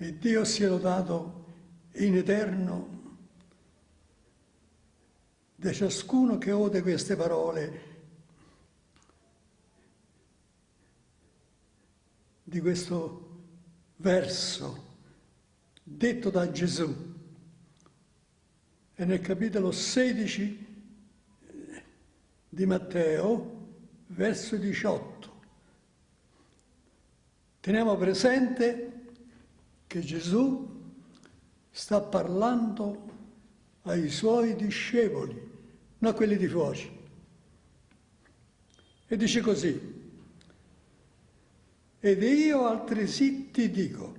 E Dio sia lodato in eterno da ciascuno che ode queste parole di questo verso detto da Gesù. E nel capitolo 16 di Matteo, verso 18. Teniamo presente che Gesù sta parlando ai suoi discepoli, non a quelli di fuori. E dice così, ed io altresì ti dico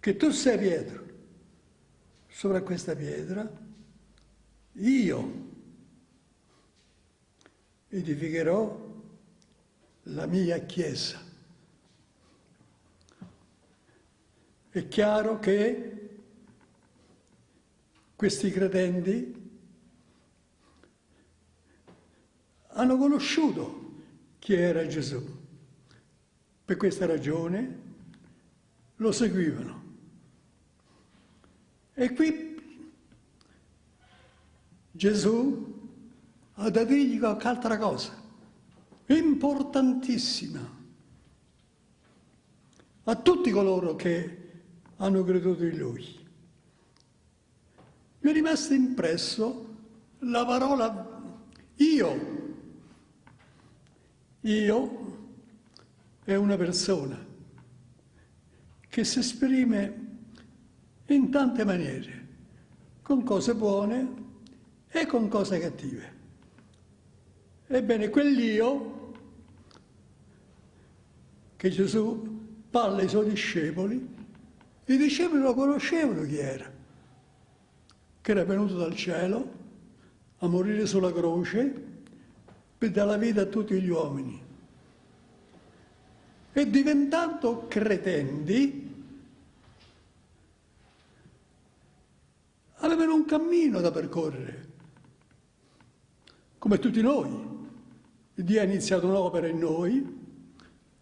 che tu sei Pietro, sopra questa pietra io edificherò la mia Chiesa. È chiaro che questi credenti hanno conosciuto chi era Gesù. Per questa ragione lo seguivano. E qui Gesù ha da dirgli qualche altra cosa, importantissima, a tutti coloro che hanno creduto in Lui. Mi è rimasta impresso la parola io. Io è una persona che si esprime in tante maniere, con cose buone e con cose cattive. Ebbene, quell'io che Gesù parla ai suoi discepoli i discepoli lo conoscevano chi era, che era venuto dal cielo a morire sulla croce per dare la vita a tutti gli uomini. E diventando credenti, avevano un cammino da percorrere, come tutti noi. Dio ha iniziato un'opera in noi,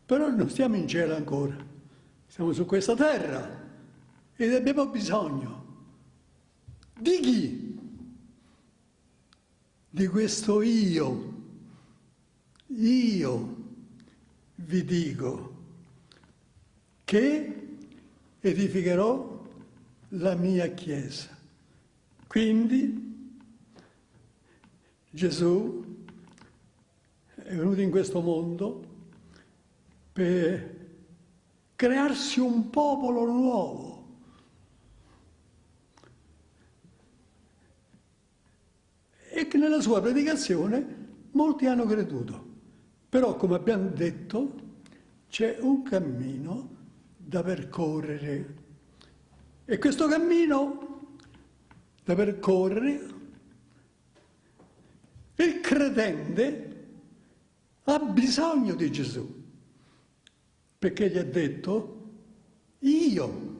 però non stiamo in cielo ancora, siamo su questa terra ed abbiamo bisogno di chi? Di questo io. Io vi dico che edificherò la mia Chiesa. Quindi Gesù è venuto in questo mondo per crearsi un popolo nuovo e che nella sua predicazione molti hanno creduto. Però, come abbiamo detto, c'è un cammino da percorrere. E questo cammino da percorrere, il credente ha bisogno di Gesù, perché gli ha detto, io,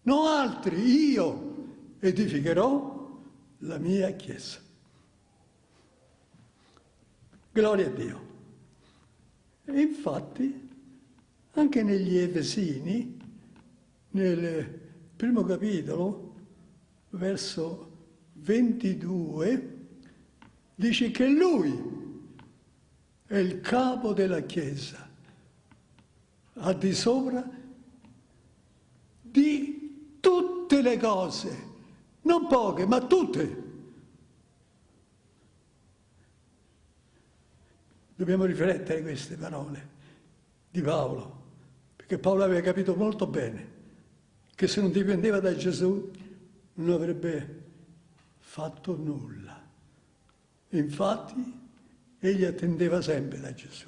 non altri, io edificherò la mia Chiesa. Gloria a Dio. E infatti, anche negli Efesini, nel primo capitolo, verso 22, dice che lui è il capo della Chiesa, al di sopra di tutte le cose, non poche, ma tutte. Dobbiamo riflettere queste parole di Paolo, perché Paolo aveva capito molto bene che se non dipendeva da Gesù non avrebbe fatto nulla. Infatti egli attendeva sempre da Gesù.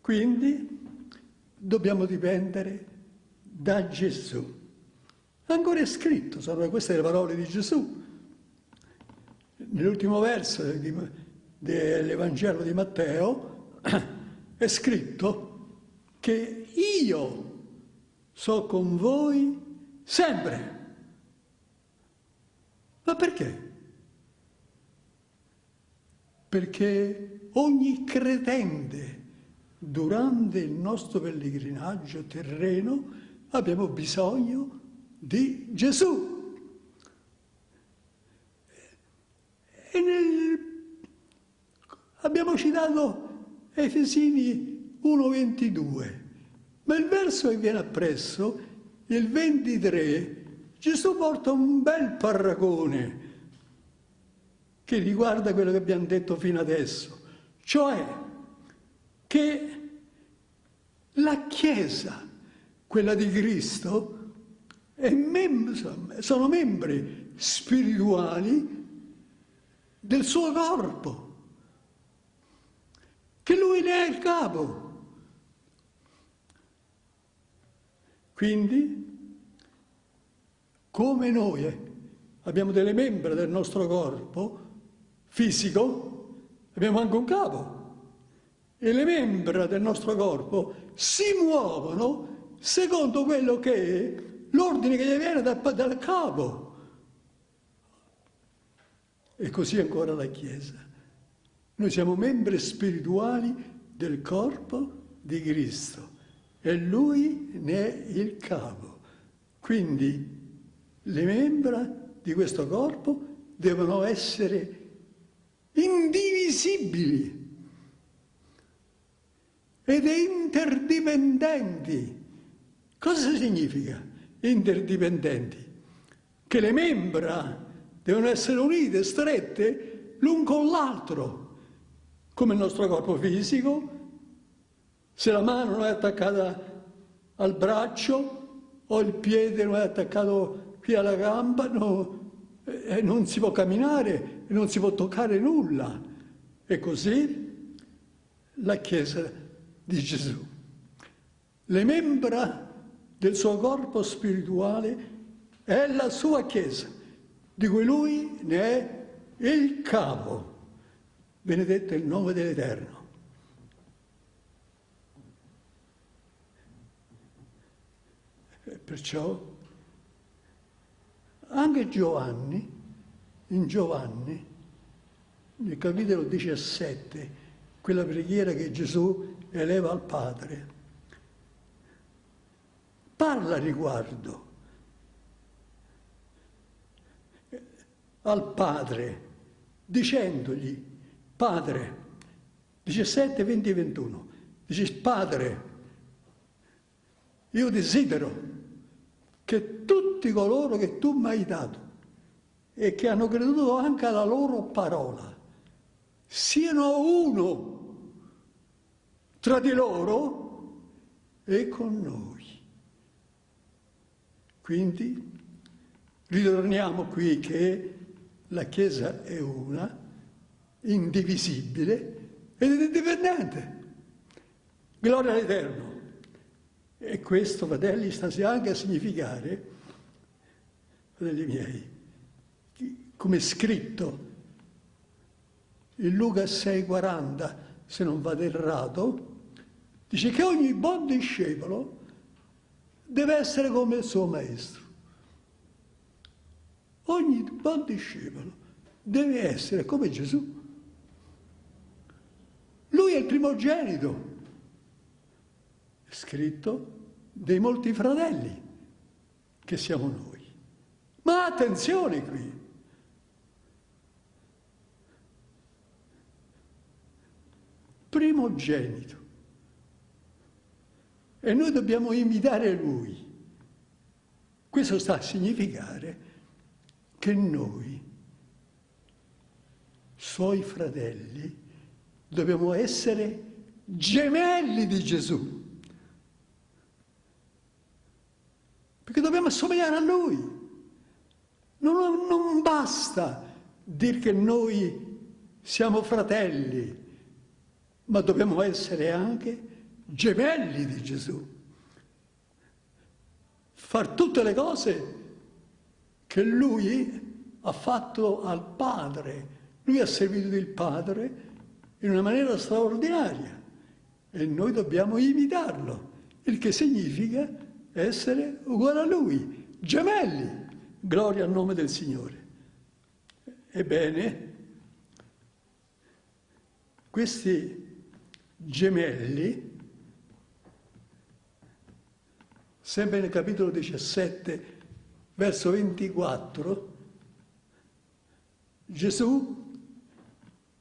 Quindi dobbiamo dipendere da Gesù. Ancora è scritto, sono queste le parole di Gesù. Nell'ultimo verso dell'Evangelo di Matteo è scritto che io so con voi sempre. Ma perché? Perché ogni credente durante il nostro pellegrinaggio terreno abbiamo bisogno di Gesù. E nel... abbiamo citato Efesini 1.22, ma il verso che viene appresso, il 23, Gesù porta un bel paragone che riguarda quello che abbiamo detto fino adesso, cioè che la Chiesa, quella di Cristo, mem sono membri spirituali del suo corpo, che lui ne è il capo. Quindi, come noi abbiamo delle membra del nostro corpo fisico, abbiamo anche un capo e le membra del nostro corpo si muovono secondo quello che è l'ordine che gli viene dal, dal capo. E così ancora la Chiesa. Noi siamo membri spirituali del corpo di Cristo e Lui ne è il capo. Quindi le membra di questo corpo devono essere indivisibili ed interdipendenti. Cosa significa interdipendenti? Che le membra devono essere unite, strette, l'un con l'altro, come il nostro corpo fisico. Se la mano non è attaccata al braccio o il piede non è attaccato qui alla gamba, no, eh, non si può camminare, non si può toccare nulla. E così la Chiesa di Gesù. Le membra del suo corpo spirituale è la sua Chiesa, di cui lui ne è il capo. Benedetto il nome dell'Eterno. Perciò anche Giovanni, in Giovanni, nel capitolo 17, quella preghiera che Gesù eleva al Padre. Parla riguardo al Padre, dicendogli, Padre, 17, 20 e 21, dice, Padre, io desidero che tutti coloro che tu mi hai dato e che hanno creduto anche alla loro parola siano uno tra di loro e con noi. Quindi ritorniamo qui che la Chiesa è una, indivisibile ed è indipendente. Gloria all'Eterno. E questo, fratelli, sta anche a significare, fratelli miei, come scritto in Luca 6,40, se non vado errato, Dice che ogni buon discepolo deve essere come il suo maestro. Ogni buon discepolo deve essere come Gesù. Primogenito, scritto, dei molti fratelli che siamo noi. Ma attenzione qui, primogenito. E noi dobbiamo imitare Lui. Questo sta a significare che noi, suoi fratelli, dobbiamo essere gemelli di Gesù. Perché dobbiamo assomigliare a Lui. Non, non basta dire che noi siamo fratelli, ma dobbiamo essere anche gemelli di Gesù. Far tutte le cose che lui ha fatto al Padre. Lui ha servito il Padre in una maniera straordinaria e noi dobbiamo imitarlo, il che significa essere uguali a lui, gemelli, gloria al nome del Signore. Ebbene, questi gemelli, sempre nel capitolo 17, verso 24, Gesù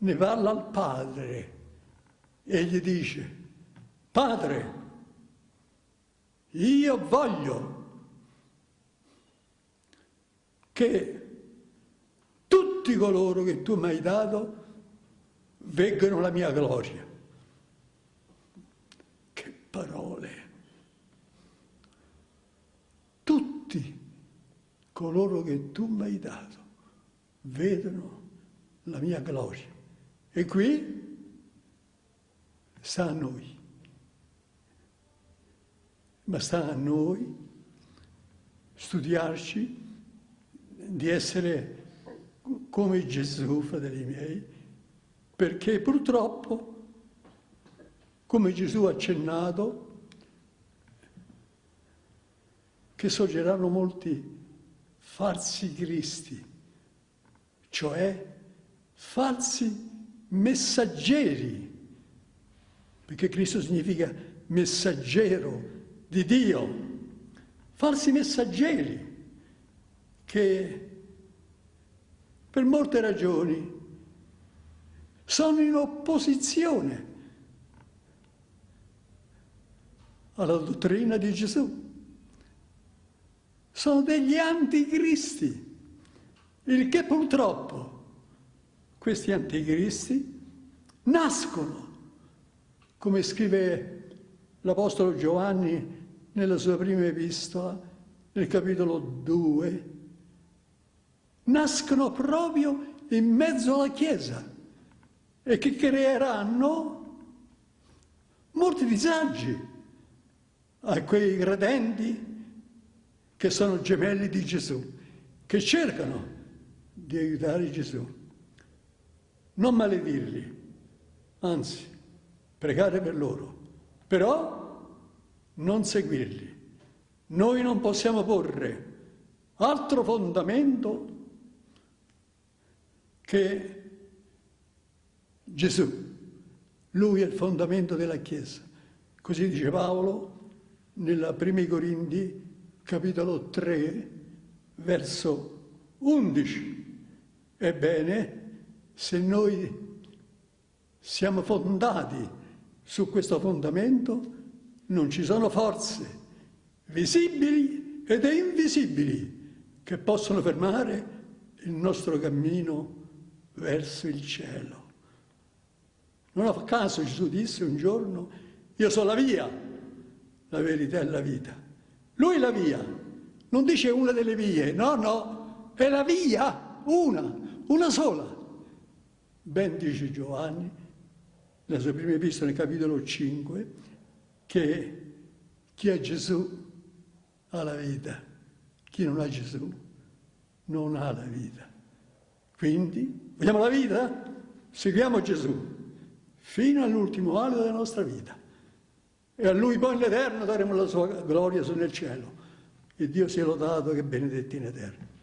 ne parla al Padre e gli dice, Padre, io voglio che tutti coloro che tu mi hai dato veggano la mia gloria. Che parole! Tutti coloro che tu mi hai dato vedono la mia gloria. E qui sta a noi. Ma sta a noi studiarci di essere come Gesù, fratelli miei, perché purtroppo, come Gesù ha accennato, che sorgeranno molti falsi cristi, cioè falsi messaggeri, perché Cristo significa messaggero di Dio, falsi messaggeri che per molte ragioni sono in opposizione alla dottrina di Gesù. Sono degli anticristi, il che purtroppo questi anticristi nascono, come scrive l'Apostolo Giovanni nella sua prima epistola, nel capitolo 2, nascono proprio in mezzo alla Chiesa e che creeranno molti disagi a quei credenti che sono gemelli di Gesù, che cercano di aiutare Gesù. Non maledirli, anzi, pregare per loro, però non seguirli. Noi non possiamo porre altro fondamento che Gesù. Lui è il fondamento della Chiesa. Così dice Paolo nella Primi Corinti, capitolo 3, verso 11. Ebbene, se noi siamo fondati su questo fondamento, non ci sono forze visibili ed invisibili che possono fermare il nostro cammino verso il cielo. Non a caso Gesù disse un giorno, io sono la via, la verità e la vita. Lui è la via, non dice una delle vie, no, no, è la via, una, una sola. Ben dice Giovanni, nella sua prima epistola nel capitolo 5, che chi ha Gesù ha la vita, chi non ha Gesù non ha la vita. Quindi, vogliamo la vita? Seguiamo Gesù fino all'ultimo anno della nostra vita. E a Lui poi in eterno daremo la sua gloria nel cielo. E Dio sia lodato che benedetti in eterno.